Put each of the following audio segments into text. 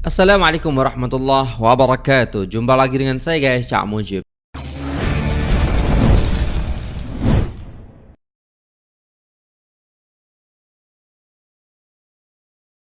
Assalamualaikum warahmatullahi wabarakatuh. Jumpa lagi dengan saya guys Cak Mujib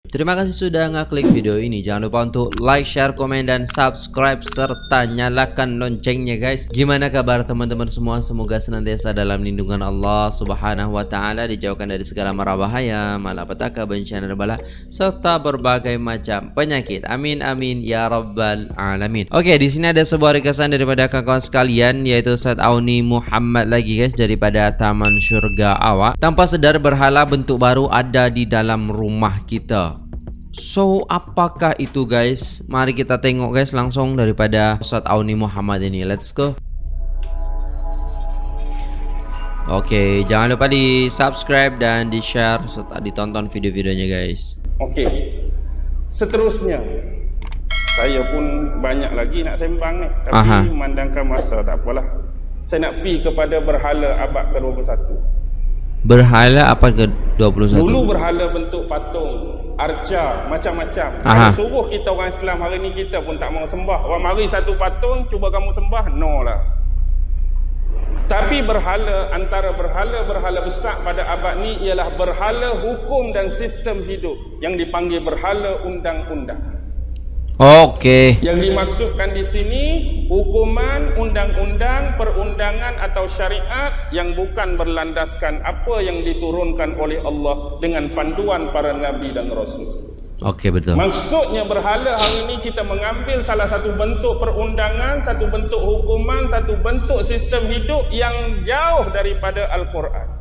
Terima kasih sudah ngeklik video ini. Jangan lupa untuk like, share, komen, dan subscribe serta nyalakan loncengnya guys. Gimana kabar teman-teman semua? Semoga senantiasa dalam lindungan Allah Subhanahu wa taala dijauhkan dari segala mara bahaya, malapetaka, bencana dan bala serta berbagai macam penyakit. Amin amin ya rabbal alamin. Oke, di sini ada sebuah requestan daripada kawan-kawan sekalian yaitu Said Auni Muhammad lagi guys daripada Taman Surga Awak. Tanpa sedar berhala bentuk baru ada di dalam rumah kita. So apakah itu guys? Mari kita tengok guys langsung daripada Ustaz Auni Muhammad ini. Let's go. Oke, okay, jangan lupa di subscribe dan di share serta ditonton video-videonya guys. Oke, okay. seterusnya saya pun banyak lagi nak sembang ni, tapi Aha. memandangkan masa tak apalah. Saya nak pi kepada berhala abad ke-21. Berhala apa ke 21? Dulu berhala bentuk patung, arca, macam-macam. Kalau suruh kita orang Islam hari ni kita pun tak mau sembah. Orang mari satu patung, cuba kamu sembah, no lah. Tapi berhala, antara berhala-berhala besar pada abad ni ialah berhala hukum dan sistem hidup yang dipanggil berhala undang-undang. Okey. Yang dimaksudkan di sini hukuman, undang-undang, perundangan atau syariat yang bukan berlandaskan apa yang diturunkan oleh Allah dengan panduan para nabi dan rasul. Okey betul. Maksudnya berhala hari ini kita mengambil salah satu bentuk perundangan, satu bentuk hukuman, satu bentuk sistem hidup yang jauh daripada Al-Quran.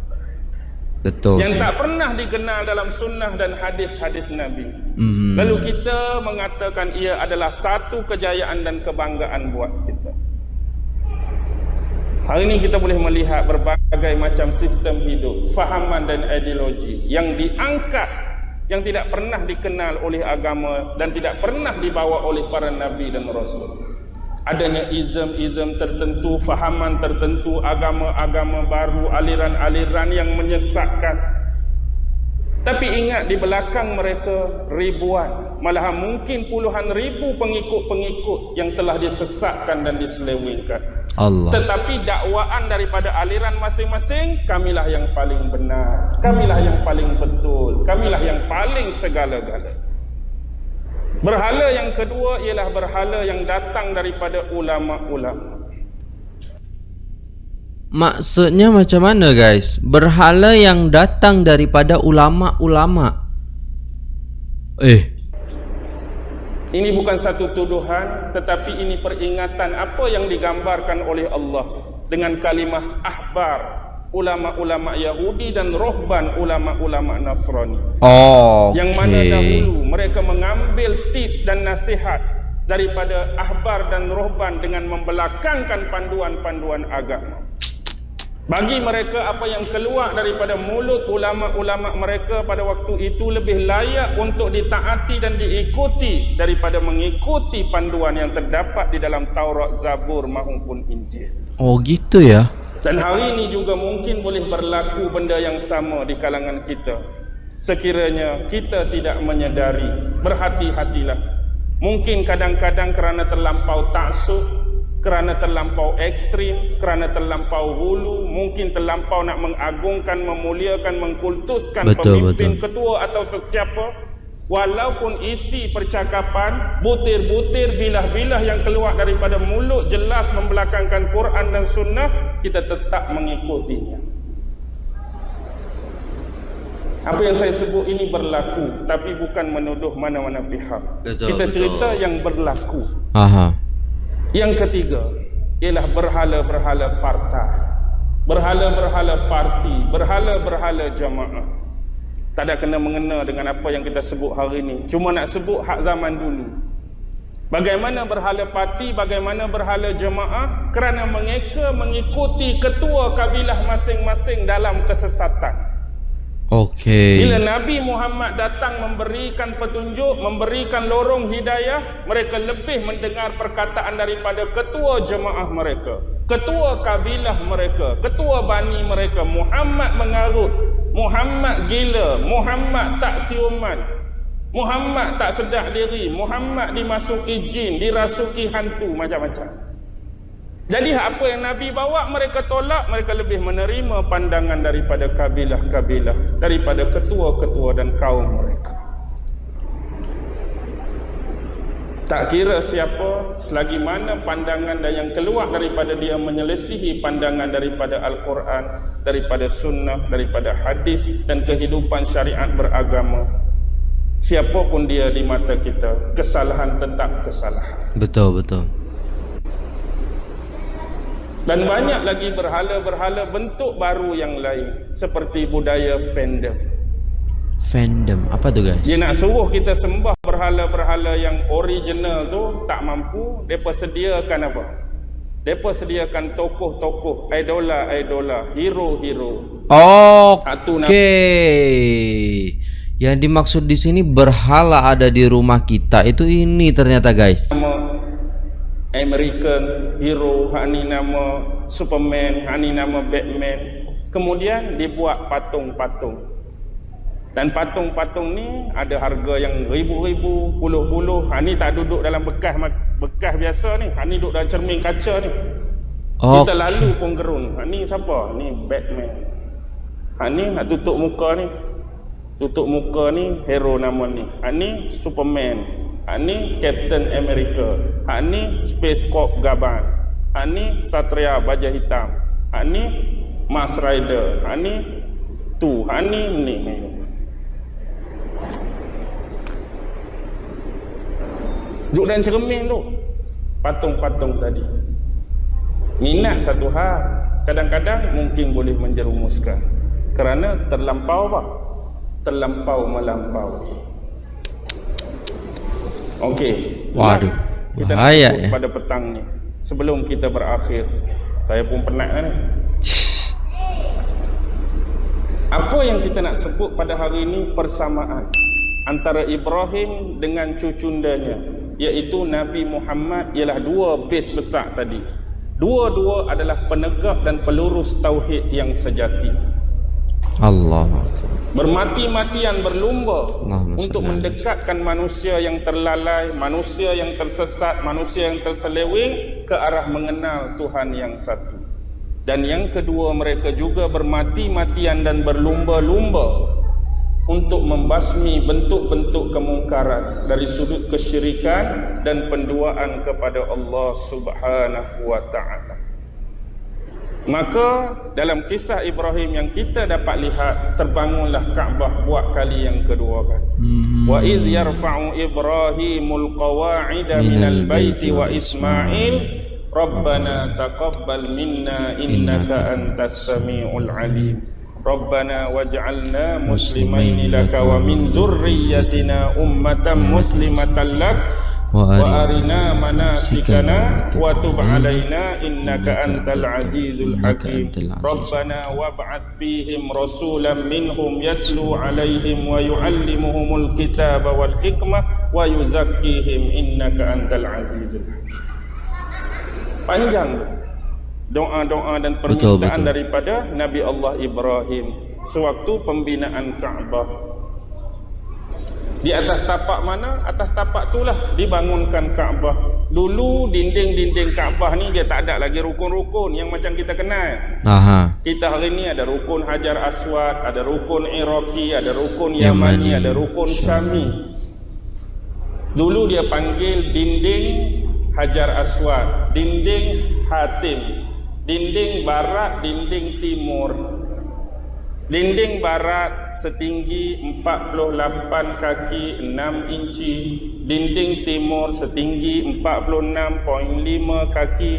Betul. Yang tak pernah dikenal dalam sunnah dan hadis-hadis Nabi. Mm-hmm. Lalu kita mengatakan ia adalah satu kejayaan dan kebanggaan buat kita. Hari ini kita boleh melihat berbagai macam sistem hidup, fahaman dan ideologi yang diangkat yang tidak pernah dikenal oleh agama dan tidak pernah dibawa oleh para nabi dan rasul adanya izm-izm tertentu, fahaman tertentu, agama-agama baru, aliran-aliran yang menyesatkan. Tapi ingat di belakang mereka ribuan, malahan mungkin puluhan ribu pengikut-pengikut yang telah disesatkan dan diselewengkan. Allah. Tetapi dakwaan daripada aliran masing-masing, kamilah yang paling benar, kamilah yang paling betul, kamilah yang paling segala-galanya. Berhala yang kedua ialah berhala yang datang daripada ulama-ulama. Maksudnya macam mana guys? Berhala yang datang daripada ulama-ulama. Eh. Ini bukan satu tuduhan tetapi ini peringatan apa yang digambarkan oleh Allah dengan kalimah ahbar ulama-ulama Yahudi dan rohban ulama-ulama Nasrani. Oh, okay. Yang mana dahulu mereka mengambil tips dan nasihat daripada ahbar dan rohban dengan membelakangkan panduan-panduan agama. Bagi mereka apa yang keluar daripada mulut ulama-ulama mereka pada waktu itu lebih layak untuk ditaati dan diikuti daripada mengikuti panduan yang terdapat di dalam Taurat, Zabur maupun Injil. Oh gitu ya. Dan hari ini juga mungkin boleh berlaku benda yang sama di kalangan kita. Sekiranya kita tidak menyedari, berhati-hatilah. Mungkin kadang-kadang kerana terlampau taksub, kerana terlampau ekstrim, kerana terlampau hulu, mungkin terlampau nak mengagungkan, memuliakan, mengkultuskan betul, pemimpin betul. ketua atau sesiapa, Walaupun isi percakapan butir-butir bilah-bilah yang keluar daripada mulut jelas membelakangkan Quran dan Sunnah, kita tetap mengikutinya. Apa yang saya sebut ini berlaku, tapi bukan menuduh mana-mana pihak. Betul, kita betul. cerita yang berlaku. Aha. Yang ketiga ialah berhala-berhala partai, berhala-berhala parti, berhala-berhala jamaah tak ada kena mengena dengan apa yang kita sebut hari ini cuma nak sebut hak zaman dulu bagaimana berhala parti bagaimana berhala jemaah kerana mengeka mengikuti ketua kabilah masing-masing dalam kesesatan Okey. Bila Nabi Muhammad datang memberikan petunjuk, memberikan lorong hidayah, mereka lebih mendengar perkataan daripada ketua jemaah mereka, ketua kabilah mereka, ketua bani mereka. Muhammad mengarut, Muhammad gila, Muhammad tak siuman. Muhammad tak sedar diri Muhammad dimasuki jin dirasuki hantu macam-macam jadi apa yang Nabi bawa mereka tolak mereka lebih menerima pandangan daripada kabilah-kabilah daripada ketua-ketua dan kaum mereka tak kira siapa selagi mana pandangan dan yang keluar daripada dia menyelesihi pandangan daripada Al-Quran daripada sunnah daripada hadis dan kehidupan syariat beragama siapapun dia di mata kita kesalahan tetap kesalahan. Betul betul. Dan banyak lagi berhala-berhala bentuk baru yang lain seperti budaya fandom. Fandom. Apa tu guys? Dia nak suruh kita sembah berhala-berhala yang original tu tak mampu depa sediakan apa? Depa sediakan tokoh-tokoh idola-idola hero-hero. Oke okay. yang dimaksud di sini berhala ada di rumah kita. Itu ini ternyata guys. Nama American hero hak ni nama Superman hak ni nama Batman. Kemudian dibuat patung-patung dan patung-patung ni ada harga yang ribu-ribu, puluh-puluh. Ha ni tak duduk dalam bekas bekas biasa ni. Ha ni duduk dalam cermin kaca ni. Oh. Kita lalu pun gerun. Ha ni siapa? Ni Batman. Ha ni nak tutup muka ni. Tutup muka ni hero nama ni. Ha ni Superman. Ha ni Captain America. Ha ni Space Corp Gaban. Ha ni Satria Baja Hitam. Ha ni Mars Rider. Ha ni tu. Ha ni ni. ni. Duduk dalam cermin tu. Patung-patung tadi. Minat satu hal. Kadang-kadang mungkin boleh menjerumuskan. Kerana terlampau apa? Terlampau melampau. Okey. Waduh. Kita Bahaya ya pada petang ni. Sebelum kita berakhir Saya pun penat ni. Apa yang kita nak sebut pada hari ini Persamaan Antara Ibrahim dengan cucundanya iaitu Nabi Muhammad ialah dua base besar tadi. Dua-dua adalah penegak dan pelurus tauhid yang sejati. Allah Bermati-matian berlumba untuk mendekatkan manusia yang terlalai, manusia yang tersesat, manusia yang terseleweng ke arah mengenal Tuhan yang satu. Dan yang kedua mereka juga bermati-matian dan berlumba-lumba untuk membasmi bentuk-bentuk kemungkaran dari sudut kesyirikan dan penduaan kepada Allah Subhanahu wa taala. Maka dalam kisah Ibrahim yang kita dapat lihat terbangunlah Kaabah buat kali yang kedua kan. Hmm. Wa iz yarfa'u Ibrahimul qawa'ida minal baiti wa Ismail Rabbana taqabbal minna innaka antas samiul alim. Rabbana waj'alna muslimaini laka wa min dhurriyyatina ummatan muslimatan lak wa arina manasikana wa tub alaina innaka antal azizul hakim Rabbana wab'as fihim rasulan minhum yatlu alaihim wa yu'allimuhumul kitaba wal hikmah wa yuzakkihim innaka antal azizul hakim Panjang doa-doa dan permintaan betul, betul. daripada Nabi Allah Ibrahim sewaktu pembinaan Kaabah. Di atas tapak mana? Atas tapak itulah dibangunkan Kaabah. Dulu dinding-dinding Kaabah ni dia tak ada lagi rukun-rukun yang macam kita kenal. Aha. Kita hari ni ada rukun Hajar Aswad, ada rukun Iraqi, ada rukun Yamani, Yamani ada rukun Syami. Dulu dia panggil dinding Hajar Aswad, dinding Hatim, dinding barat dinding timur. Dinding barat setinggi 48 kaki 6 inci. Dinding timur setinggi 46.5 kaki.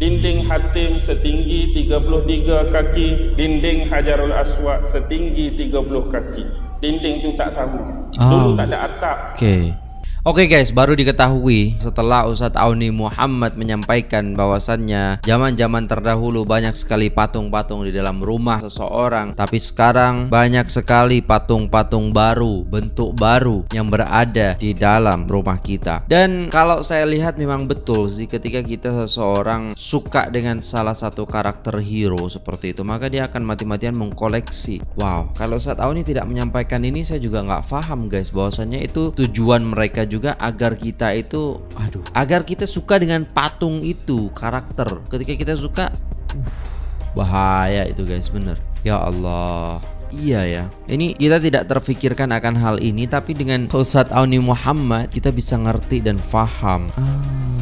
Dinding hatim setinggi 33 kaki. Dinding hajarul aswad setinggi 30 kaki. Dinding tu tak sama dulu ah. tak ada atap. Okey Oke guys, baru diketahui setelah Ustadz Auni Muhammad menyampaikan bahwasannya zaman-zaman terdahulu banyak sekali patung-patung di dalam rumah seseorang, tapi sekarang banyak sekali patung-patung baru, bentuk baru yang berada di dalam rumah kita. Dan kalau saya lihat memang betul sih ketika kita seseorang suka dengan salah satu karakter hero seperti itu, maka dia akan mati-matian mengkoleksi. Wow, kalau Ustadz Auni tidak menyampaikan ini saya juga nggak paham guys bahwasannya itu tujuan mereka juga juga agar kita itu aduh. agar kita suka dengan patung itu karakter. Ketika kita suka uh, bahaya itu guys bener. Ya Allah. Iya ya. Ini kita tidak terfikirkan akan hal ini Tapi dengan Ustadz Auni Muhammad Kita bisa ngerti dan faham. Ah.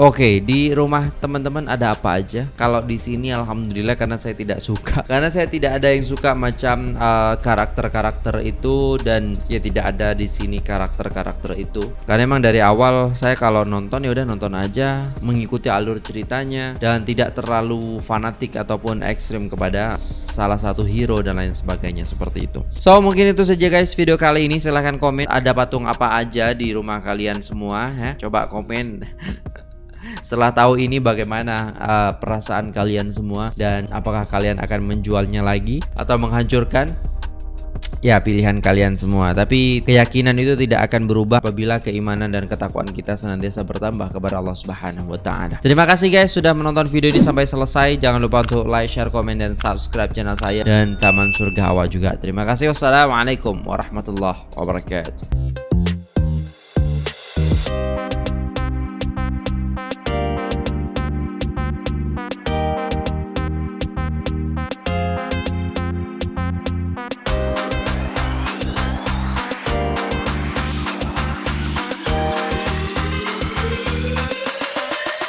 Oke, di rumah teman-teman ada apa aja? Kalau di sini alhamdulillah karena saya tidak suka. Karena saya tidak ada yang suka macam uh, karakter-karakter uh, itu dan ya tidak ada di sini karakter-karakter itu. Karena emang dari awal saya kalau nonton ya udah nonton aja, mengikuti alur ceritanya dan tidak terlalu fanatik ataupun ekstrim kepada salah satu hero dan lain sebagainya seperti itu. So, mungkin itu saja guys video kali ini. Silahkan komen ada patung apa aja di rumah kalian semua ya. Coba komen Setelah tahu ini bagaimana uh, perasaan kalian semua dan apakah kalian akan menjualnya lagi atau menghancurkan? Ya pilihan kalian semua. Tapi keyakinan itu tidak akan berubah Apabila keimanan dan ketakwaan kita senantiasa bertambah kepada Allah subhanahu wa ta'ala. Terima kasih guys sudah menonton video ini sampai selesai. Jangan lupa untuk like, share, komen, dan subscribe channel saya Dan Taman Surga Hawa juga. Terima kasih. Wassalamualaikum warahmatullahi wabarakatuh